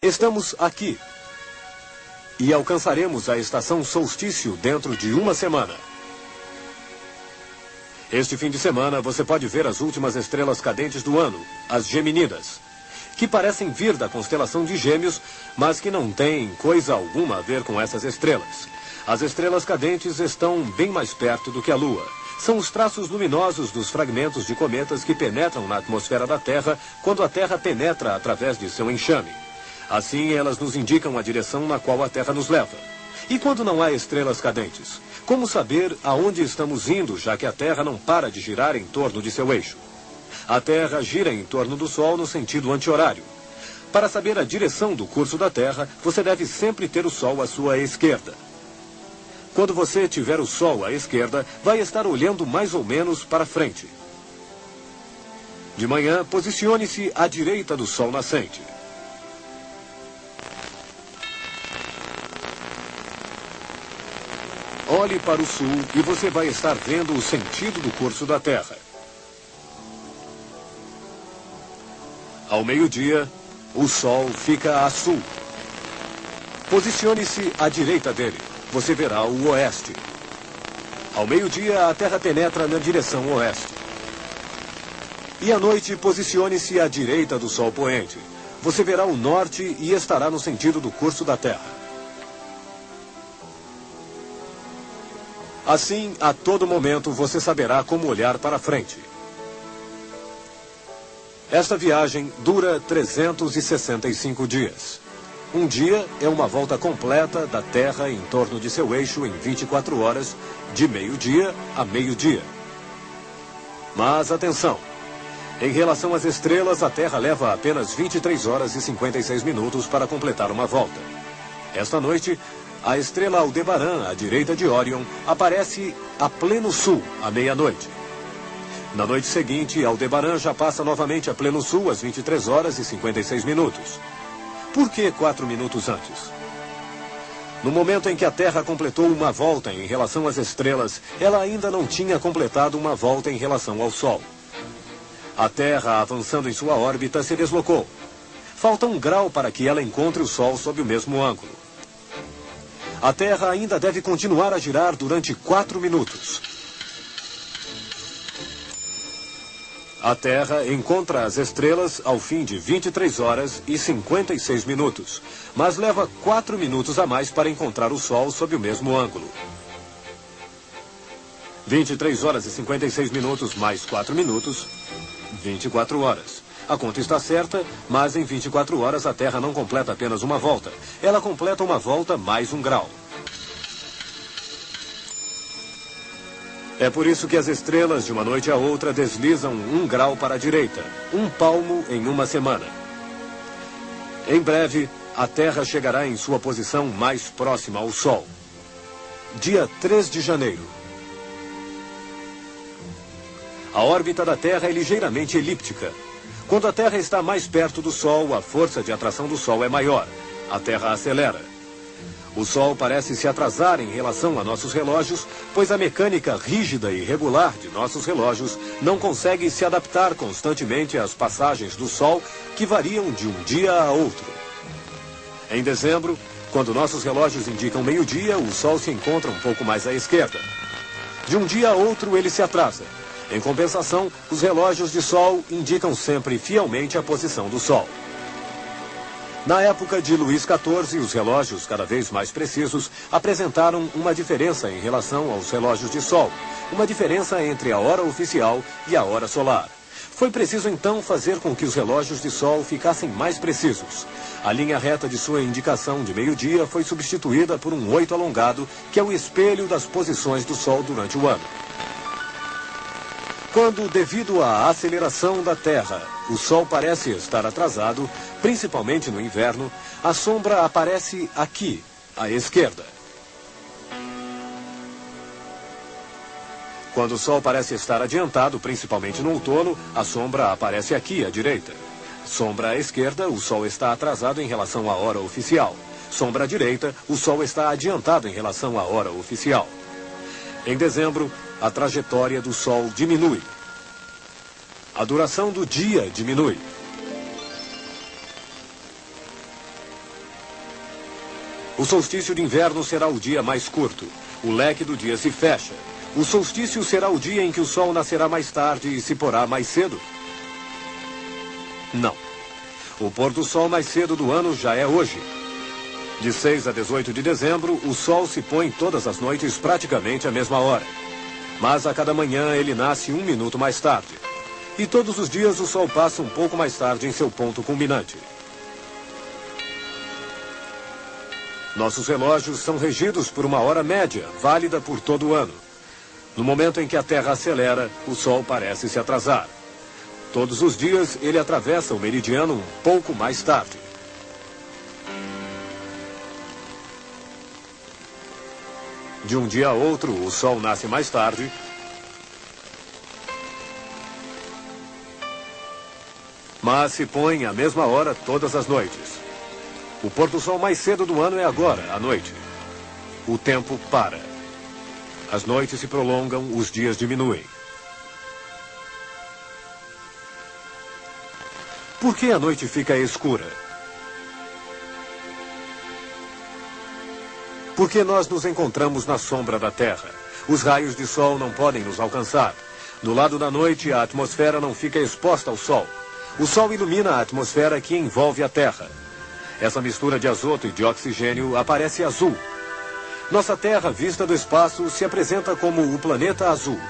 Estamos aqui. E alcançaremos a estação solstício dentro de uma semana. Este fim de semana você pode ver as últimas estrelas cadentes do ano, as Geminidas, que parecem vir da constelação de Gêmeos, mas que não têm coisa alguma a ver com essas estrelas. As estrelas cadentes estão bem mais perto do que a Lua. São os traços luminosos dos fragmentos de cometas que penetram na atmosfera da Terra quando a Terra penetra através de seu enxame. Assim, elas nos indicam a direção na qual a Terra nos leva. E quando não há estrelas cadentes? Como saber aonde estamos indo, já que a Terra não para de girar em torno de seu eixo? A Terra gira em torno do Sol no sentido anti-horário. Para saber a direção do curso da Terra, você deve sempre ter o Sol à sua esquerda. Quando você tiver o Sol à esquerda, vai estar olhando mais ou menos para frente. De manhã, posicione-se à direita do Sol nascente. Olhe para o sul e você vai estar vendo o sentido do curso da Terra. Ao meio-dia, o Sol fica a sul. Posicione-se à direita dele. Você verá o oeste. Ao meio-dia, a Terra penetra na direção oeste. E à noite, posicione-se à direita do Sol poente. Você verá o norte e estará no sentido do curso da Terra. Assim, a todo momento, você saberá como olhar para frente. Esta viagem dura 365 dias. Um dia é uma volta completa da Terra em torno de seu eixo em 24 horas, de meio-dia a meio-dia. Mas atenção! Em relação às estrelas, a Terra leva apenas 23 horas e 56 minutos para completar uma volta. Esta noite, a estrela Aldebaran, à direita de Orion, aparece a pleno sul, à meia-noite. Na noite seguinte, Aldebaran já passa novamente a pleno sul às 23 horas e 56 minutos. Por que quatro minutos antes? No momento em que a Terra completou uma volta em relação às estrelas, ela ainda não tinha completado uma volta em relação ao Sol. A Terra, avançando em sua órbita, se deslocou. Falta um grau para que ela encontre o Sol sob o mesmo ângulo. A Terra ainda deve continuar a girar durante quatro minutos. A Terra encontra as estrelas ao fim de 23 horas e 56 minutos, mas leva quatro minutos a mais para encontrar o Sol sob o mesmo ângulo. 23 horas e 56 minutos mais 4 minutos, 24 horas. A conta está certa, mas em 24 horas a Terra não completa apenas uma volta. Ela completa uma volta mais um grau. É por isso que as estrelas, de uma noite a outra, deslizam um grau para a direita, um palmo em uma semana. Em breve, a Terra chegará em sua posição mais próxima ao Sol. Dia 3 de janeiro. A órbita da Terra é ligeiramente elíptica, quando a Terra está mais perto do Sol, a força de atração do Sol é maior. A Terra acelera. O Sol parece se atrasar em relação a nossos relógios, pois a mecânica rígida e regular de nossos relógios não consegue se adaptar constantemente às passagens do Sol, que variam de um dia a outro. Em dezembro, quando nossos relógios indicam meio-dia, o Sol se encontra um pouco mais à esquerda. De um dia a outro, ele se atrasa. Em compensação, os relógios de Sol indicam sempre fielmente a posição do Sol. Na época de Luís XIV, os relógios, cada vez mais precisos, apresentaram uma diferença em relação aos relógios de Sol, uma diferença entre a hora oficial e a hora solar. Foi preciso então fazer com que os relógios de Sol ficassem mais precisos. A linha reta de sua indicação de meio-dia foi substituída por um oito alongado, que é o espelho das posições do Sol durante o ano. Quando, devido à aceleração da Terra, o Sol parece estar atrasado, principalmente no inverno, a sombra aparece aqui, à esquerda. Quando o Sol parece estar adiantado, principalmente no outono, a sombra aparece aqui, à direita. Sombra à esquerda, o Sol está atrasado em relação à hora oficial. Sombra à direita, o Sol está adiantado em relação à hora oficial. Em dezembro, a trajetória do Sol diminui. A duração do dia diminui. O solstício de inverno será o dia mais curto. O leque do dia se fecha. O solstício será o dia em que o sol nascerá mais tarde e se porá mais cedo? Não. O pôr do sol mais cedo do ano já é hoje. De 6 a 18 de dezembro, o sol se põe todas as noites praticamente à mesma hora. Mas a cada manhã ele nasce um minuto mais tarde. E todos os dias o sol passa um pouco mais tarde em seu ponto culminante. Nossos relógios são regidos por uma hora média, válida por todo o ano. No momento em que a Terra acelera, o Sol parece se atrasar. Todos os dias ele atravessa o meridiano um pouco mais tarde. De um dia a outro, o Sol nasce mais tarde. Mas se põe à mesma hora todas as noites. O pôr do sol mais cedo do ano é agora, à noite. O tempo para. As noites se prolongam, os dias diminuem. Por que a noite fica escura? Porque nós nos encontramos na sombra da Terra. Os raios de sol não podem nos alcançar. No lado da noite, a atmosfera não fica exposta ao sol. O sol ilumina a atmosfera que envolve a Terra. Essa mistura de azoto e de oxigênio aparece azul. Nossa Terra, vista do espaço, se apresenta como o planeta azul.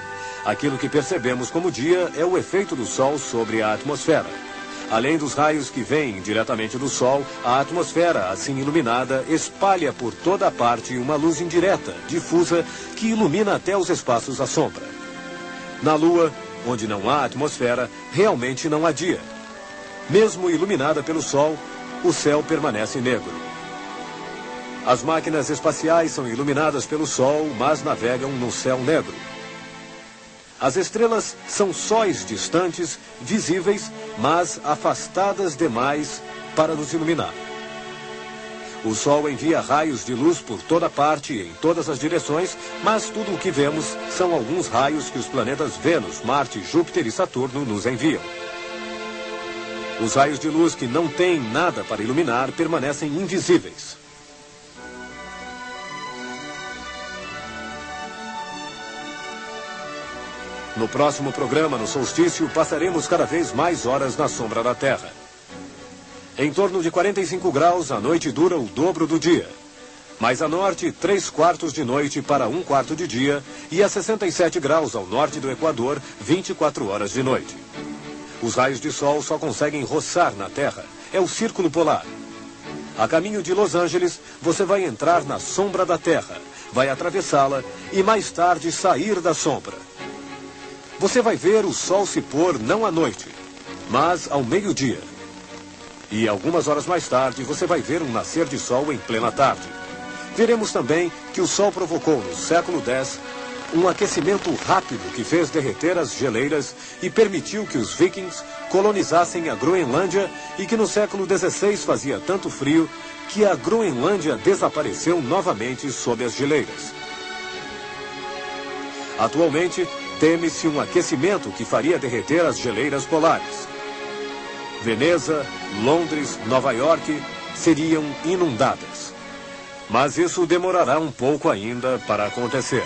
Aquilo que percebemos como dia é o efeito do Sol sobre a atmosfera. Além dos raios que vêm diretamente do Sol, a atmosfera, assim iluminada, espalha por toda parte uma luz indireta, difusa, que ilumina até os espaços à sombra. Na Lua, onde não há atmosfera, realmente não há dia. Mesmo iluminada pelo Sol, o céu permanece negro. As máquinas espaciais são iluminadas pelo Sol, mas navegam no céu negro. As estrelas são sóis distantes, visíveis, mas afastadas demais para nos iluminar. O Sol envia raios de luz por toda parte, em todas as direções, mas tudo o que vemos são alguns raios que os planetas Vênus, Marte, Júpiter e Saturno nos enviam. Os raios de luz que não têm nada para iluminar permanecem invisíveis. No próximo programa, no solstício, passaremos cada vez mais horas na sombra da Terra. Em torno de 45 graus, a noite dura o dobro do dia. Mais a norte, 3 quartos de noite para um quarto de dia, e a 67 graus ao norte do Equador, 24 horas de noite. Os raios de sol só conseguem roçar na Terra. É o círculo polar. A caminho de Los Angeles, você vai entrar na sombra da Terra, vai atravessá-la e mais tarde sair da sombra. Você vai ver o sol se pôr não à noite, mas ao meio-dia. E algumas horas mais tarde, você vai ver um nascer de sol em plena tarde. Veremos também que o sol provocou no século X um aquecimento rápido que fez derreter as geleiras e permitiu que os vikings colonizassem a Groenlândia e que no século XVI fazia tanto frio que a Groenlândia desapareceu novamente sob as geleiras. Atualmente, teme-se um aquecimento que faria derreter as geleiras polares. Veneza, Londres, Nova York seriam inundadas. Mas isso demorará um pouco ainda para acontecer.